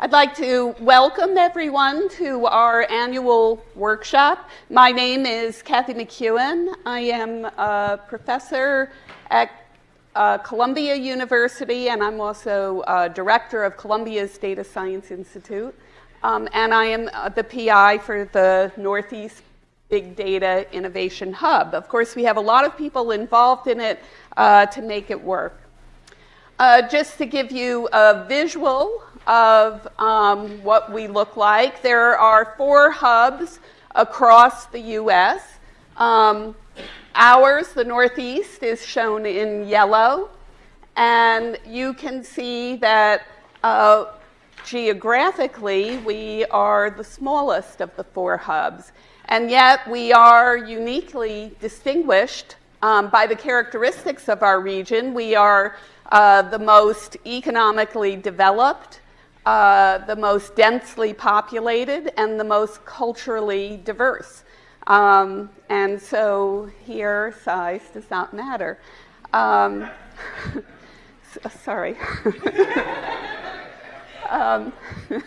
I'd like to welcome everyone to our annual workshop. My name is Kathy McKeown. I am a professor at uh, Columbia University, and I'm also uh, director of Columbia's Data Science Institute. Um, and I am uh, the PI for the Northeast Big Data Innovation Hub. Of course, we have a lot of people involved in it uh, to make it work. Uh, just to give you a visual of um, what we look like. There are four hubs across the U.S. Um, ours, the Northeast, is shown in yellow. And you can see that uh, geographically, we are the smallest of the four hubs. And yet, we are uniquely distinguished um, by the characteristics of our region. We are uh, the most economically developed, uh, the most densely populated and the most culturally diverse. Um, and so here, size does not matter. Um, sorry. um,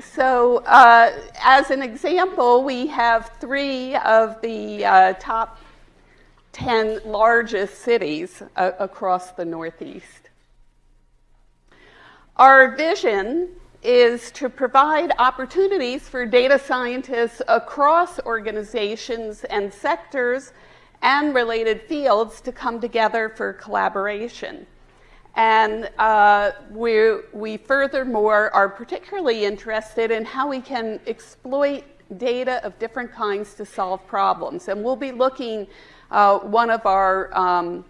so, uh, as an example, we have three of the uh, top 10 largest cities uh, across the Northeast. Our vision is to provide opportunities for data scientists across organizations and sectors and related fields to come together for collaboration. And uh, we, furthermore are particularly interested in how we can exploit data of different kinds to solve problems. And we'll be looking, uh, one of our um,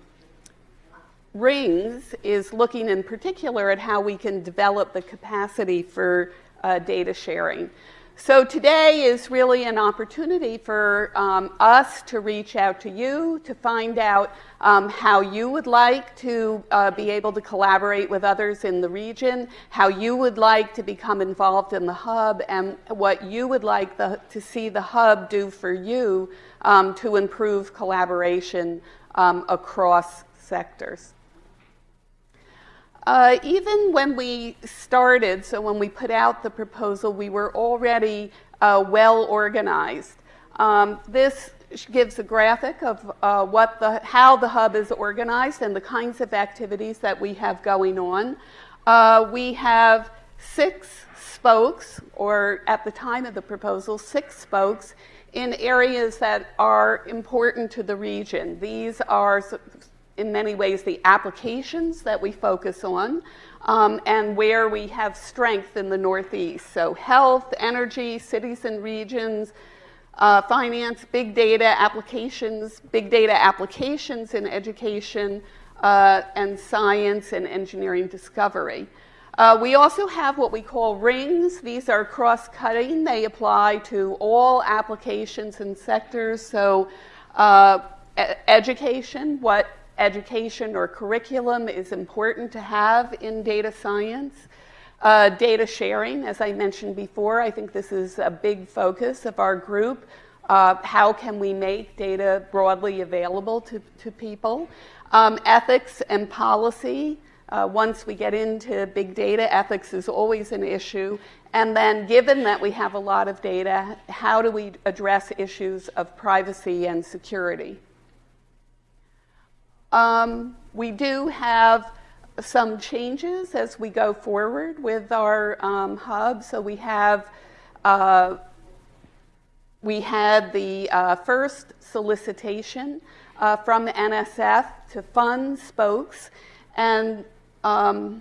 rings is looking in particular at how we can develop the capacity for uh, data sharing. So today is really an opportunity for um, us to reach out to you to find out um, how you would like to uh, be able to collaborate with others in the region, how you would like to become involved in the hub, and what you would like the, to see the hub do for you um, to improve collaboration um, across sectors. Uh, even when we started, so when we put out the proposal, we were already uh, well organized. Um, this gives a graphic of uh, what the, how the hub is organized and the kinds of activities that we have going on. Uh, we have six spokes, or at the time of the proposal, six spokes in areas that are important to the region. These are in many ways, the applications that we focus on um, and where we have strength in the Northeast. So, health, energy, cities and regions, uh, finance, big data applications, big data applications in education, uh, and science and engineering discovery. Uh, we also have what we call rings. These are cross cutting, they apply to all applications and sectors. So, uh, education, what education or curriculum is important to have in data science. Uh, data sharing, as I mentioned before, I think this is a big focus of our group. Uh, how can we make data broadly available to, to people? Um, ethics and policy. Uh, once we get into big data, ethics is always an issue. And then, given that we have a lot of data, how do we address issues of privacy and security? Um, we do have some changes as we go forward with our um, hub. So we have uh, we had the uh, first solicitation uh, from NSF to fund spokes, and um,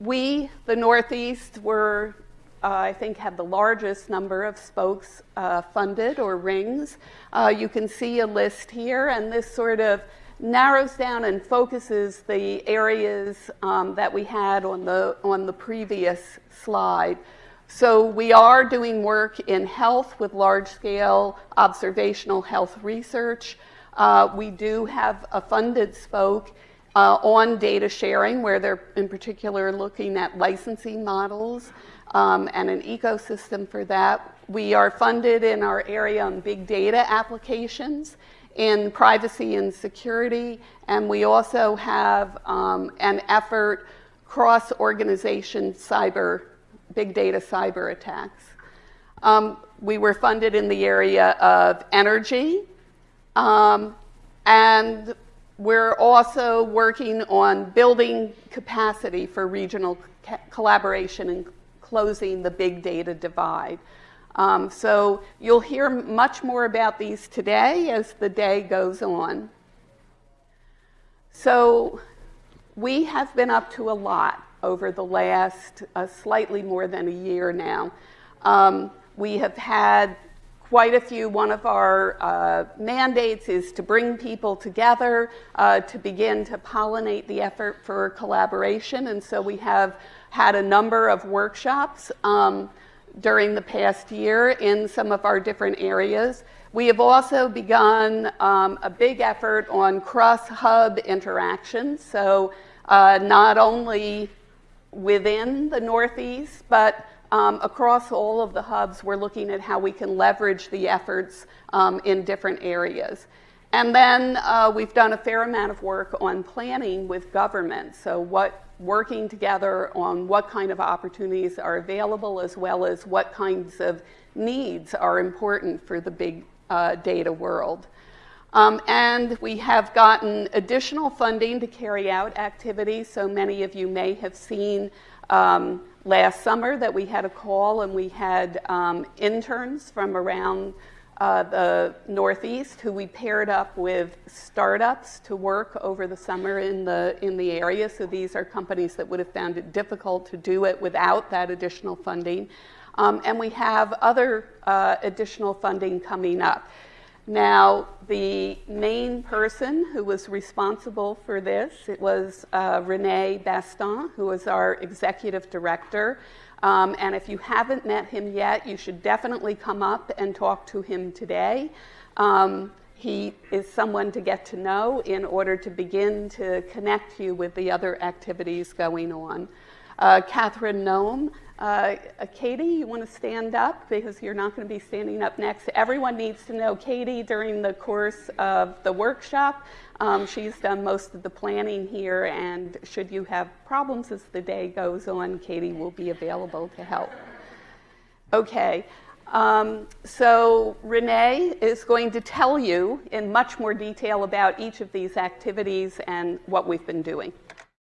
we, the Northeast, were uh, I think, have the largest number of spokes uh, funded or rings. Uh, you can see a list here, and this sort of narrows down and focuses the areas um, that we had on the, on the previous slide. So we are doing work in health with large-scale observational health research. Uh, we do have a funded spoke uh, on data sharing, where they're in particular looking at licensing models um, and an ecosystem for that. We are funded in our area on big data applications in privacy and security, and we also have um, an effort cross organization cyber, big data cyber attacks. Um, we were funded in the area of energy, um, and we're also working on building capacity for regional collaboration and closing the big data divide. Um, so you'll hear much more about these today as the day goes on. So we have been up to a lot over the last uh, slightly more than a year now. Um, we have had quite a few. One of our uh, mandates is to bring people together uh, to begin to pollinate the effort for collaboration. And so we have had a number of workshops um, during the past year in some of our different areas. We have also begun um, a big effort on cross hub interactions. So, uh, not only within the Northeast, but um, across all of the hubs, we're looking at how we can leverage the efforts um, in different areas. And then uh, we've done a fair amount of work on planning with government. So, what working together on what kind of opportunities are available, as well as what kinds of needs are important for the big uh, data world. Um, and we have gotten additional funding to carry out activities. So many of you may have seen um, last summer that we had a call and we had um, interns from around uh, the Northeast who we paired up with startups to work over the summer in the, in the area. So these are companies that would have found it difficult to do it without that additional funding. Um, and we have other uh, additional funding coming up. Now, the main person who was responsible for this, it was uh, Rene Baston, who was our executive director. Um, and if you haven't met him yet, you should definitely come up and talk to him today. Um, he is someone to get to know in order to begin to connect you with the other activities going on. Uh, Catherine Noem uh, Katie, you want to stand up because you're not going to be standing up next. Everyone needs to know Katie during the course of the workshop. Um, she's done most of the planning here, and should you have problems as the day goes on, Katie will be available to help. Okay. Um, so Renee is going to tell you in much more detail about each of these activities and what we've been doing.